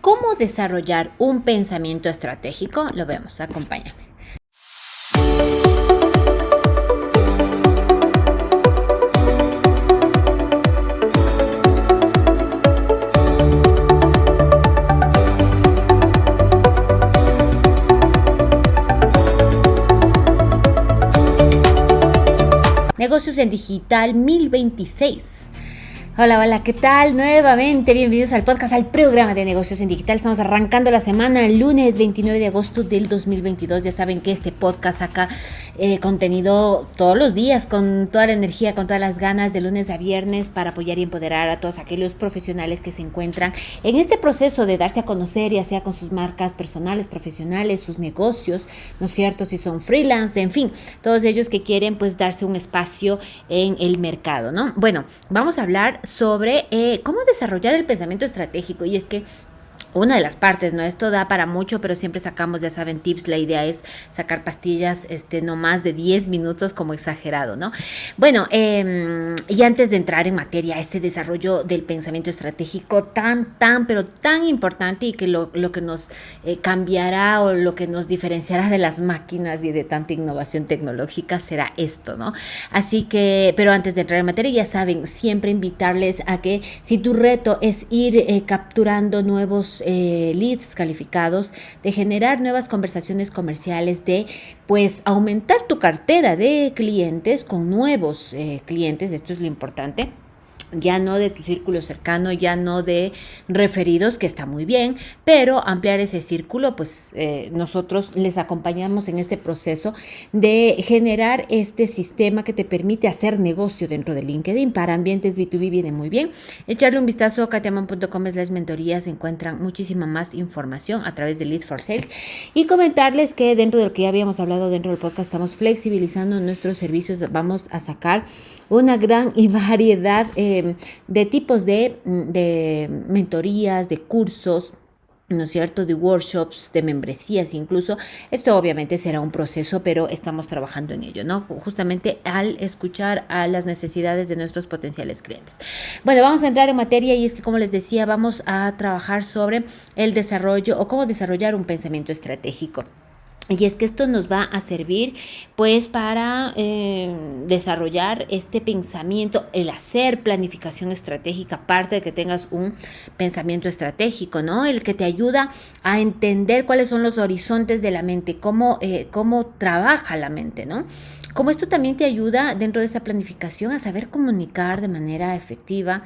¿Cómo desarrollar un pensamiento estratégico? Lo vemos, acompáñame. Negocios en Digital 1026. Hola, hola, ¿qué tal? Nuevamente, bienvenidos al podcast, al programa de negocios en digital. Estamos arrancando la semana, lunes 29 de agosto del 2022. Ya saben que este podcast saca eh, contenido todos los días, con toda la energía, con todas las ganas, de lunes a viernes, para apoyar y empoderar a todos aquellos profesionales que se encuentran en este proceso de darse a conocer, ya sea con sus marcas personales, profesionales, sus negocios, ¿no es cierto? Si son freelance, en fin, todos ellos que quieren pues darse un espacio en el mercado, ¿no? Bueno, vamos a hablar sobre eh, cómo desarrollar el pensamiento estratégico. Y es que una de las partes, ¿no? Esto da para mucho, pero siempre sacamos, ya saben, tips. La idea es sacar pastillas, este, no más de 10 minutos como exagerado, ¿no? Bueno, em, y antes de entrar en materia, este desarrollo del pensamiento estratégico tan, tan, pero tan importante y que lo, que nos eh, cambiará o lo que nos diferenciará de las máquinas y de tanta innovación tecnológica será esto, ¿no? Así que, pero antes de entrar en materia, ya saben, siempre invitarles a que si tu reto es ir eh, capturando nuevos eh, leads calificados, de generar nuevas conversaciones comerciales, de pues aumentar tu cartera de clientes con nuevos eh, clientes, esto es lo importante ya no de tu círculo cercano, ya no de referidos, que está muy bien, pero ampliar ese círculo, pues eh, nosotros les acompañamos en este proceso de generar este sistema que te permite hacer negocio dentro de LinkedIn. Para ambientes B2B viene muy bien. Echarle un vistazo a katiaman.com las mentorías, encuentran muchísima más información a través de Leads for Sales y comentarles que dentro de lo que ya habíamos hablado dentro del podcast, estamos flexibilizando nuestros servicios, vamos a sacar una gran y variedad. Eh, de, tipos de, de mentorías, de cursos, ¿no es cierto?, de workshops, de membresías incluso. Esto obviamente será un proceso, pero estamos trabajando en ello, ¿no? Justamente al escuchar a las necesidades de nuestros potenciales clientes. Bueno, vamos a entrar en materia y es que, como les decía, vamos a trabajar sobre el desarrollo o cómo desarrollar un pensamiento estratégico. Y es que esto nos va a servir pues para eh, desarrollar este pensamiento, el hacer planificación estratégica, aparte de que tengas un pensamiento estratégico, ¿no? El que te ayuda a entender cuáles son los horizontes de la mente, cómo, eh, cómo trabaja la mente, ¿no? Como esto también te ayuda dentro de esta planificación a saber comunicar de manera efectiva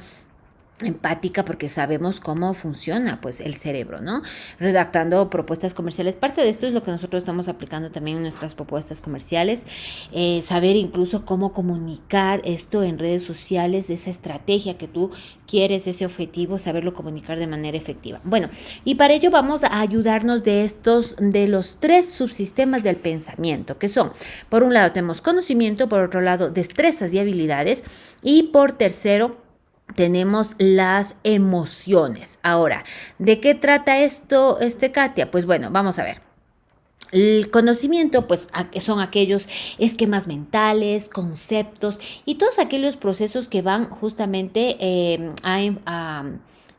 empática porque sabemos cómo funciona pues el cerebro, ¿no? Redactando propuestas comerciales. Parte de esto es lo que nosotros estamos aplicando también en nuestras propuestas comerciales. Eh, saber incluso cómo comunicar esto en redes sociales, esa estrategia que tú quieres, ese objetivo, saberlo comunicar de manera efectiva. Bueno, y para ello vamos a ayudarnos de estos, de los tres subsistemas del pensamiento, que son, por un lado tenemos conocimiento, por otro lado destrezas y habilidades, y por tercero, tenemos las emociones. Ahora, ¿de qué trata esto, este Katia? Pues bueno, vamos a ver. El conocimiento, pues, son aquellos esquemas mentales, conceptos y todos aquellos procesos que van justamente em, a,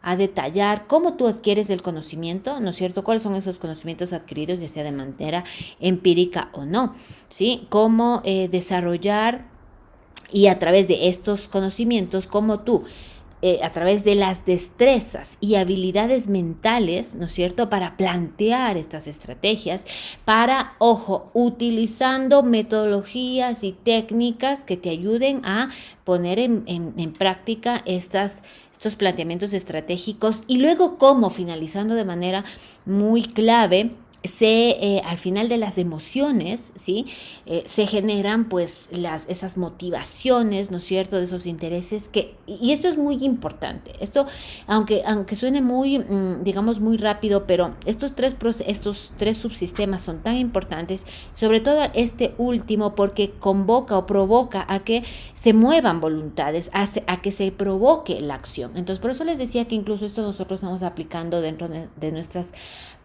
a, detallar cómo tú adquieres el conocimiento, ¿no es cierto? ¿Cuáles son esos conocimientos adquiridos, ya sea de manera empírica o no? ¿Sí? Cómo eh, desarrollar y a través de estos conocimientos, como tú, eh, a través de las destrezas y habilidades mentales, ¿no es cierto?, para plantear estas estrategias, para, ojo, utilizando metodologías y técnicas que te ayuden a poner en, en práctica estas, estos planteamientos estratégicos y luego cómo, finalizando de manera muy clave, se, eh, al final de las emociones, ¿sí? Eh, se generan pues las, esas motivaciones, ¿no es cierto?, de esos intereses que, y esto es muy importante, esto, aunque, aunque suene muy, mm, digamos, muy rápido, pero estos tres, estos tres subsistemas son tan importantes, sobre todo este último, porque convoca o provoca a que se muevan voluntades, a, a que se provoque la acción. Entonces, por eso les decía que incluso esto nosotros estamos aplicando dentro de nuestras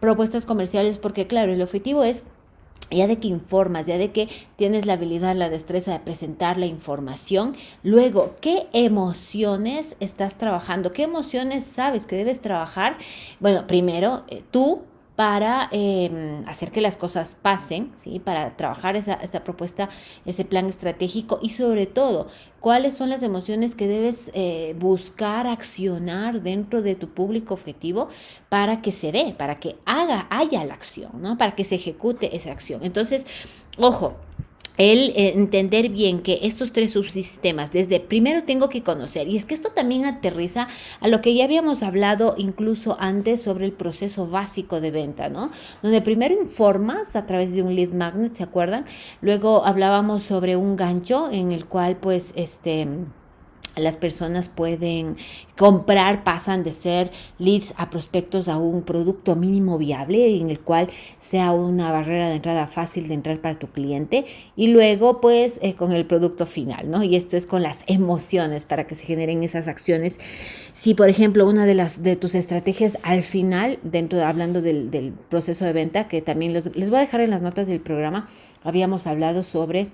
propuestas comerciales porque claro, el objetivo es ya de que informas, ya de que tienes la habilidad, la destreza de presentar la información, luego, ¿qué emociones estás trabajando? ¿Qué emociones sabes que debes trabajar? Bueno, primero, eh, tú para em, hacer que las cosas pasen, ¿sí? para trabajar esa, propuesta, ese plan estratégico y sobre todo, cuáles son las emociones que debes eh, buscar, accionar dentro de tu público objetivo para que se dé, para que haga, haya la acción, ¿no? para que se ejecute esa acción. Entonces, ojo, el eh, entender bien que estos tres subsistemas, desde primero tengo que conocer, y es que esto también aterriza a lo que ya habíamos hablado incluso antes sobre el proceso básico de venta, ¿no? Donde primero informas a través de un lead magnet, ¿se acuerdan? Luego hablábamos sobre un gancho en el cual pues este las personas pueden comprar, pasan de ser leads a prospectos a un producto mínimo viable en el cual sea una barrera de entrada fácil de entrar para tu cliente y luego pues eh, con el producto final, ¿no? Y esto es con las emociones para que se generen esas acciones. Si por ejemplo una de las de tus estrategias al final, dentro de, hablando del, del proceso de venta, que también les voy a dejar en las notas del programa, habíamos hablado sobre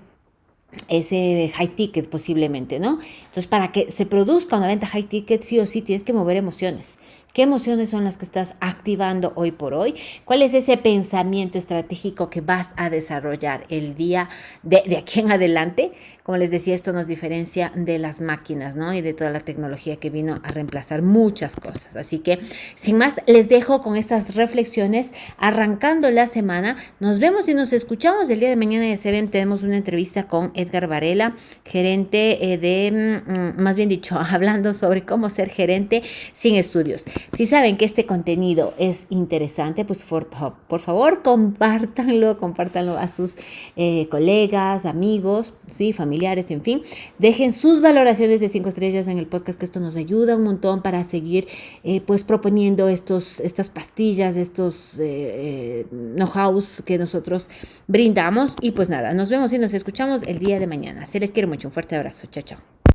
ese high ticket posiblemente, ¿no? Entonces, para que se produzca una venta high ticket, sí o sí tienes que mover emociones. ¿Qué emociones son las que estás activando hoy por hoy? ¿Cuál es ese pensamiento estratégico que vas a desarrollar el día de, aquí en adelante? Como les decía, esto nos diferencia de las máquinas, ¿no? Y de toda la tecnología que vino a reemplazar muchas cosas. Así que, sin más, les dejo con estas reflexiones arrancando la semana. Nos vemos y nos escuchamos el día de mañana de ven Tenemos una entrevista con Edgar Varela, gerente eh, de, mm, más bien dicho, hablando sobre cómo ser gerente sin estudios. Si saben que este contenido es interesante, pues por, favor, compártanlo, compártanlo a sus eh, colegas, amigos, ¿sí? familiares en fin. Dejen sus valoraciones de cinco estrellas en el podcast, que esto nos ayuda un montón para seguir eh, pues proponiendo estos, estas pastillas, estos eh, know-hows que nosotros brindamos. Y pues nada, nos vemos y nos escuchamos el día de mañana. Se les quiere mucho. Un fuerte abrazo. Chao, chao.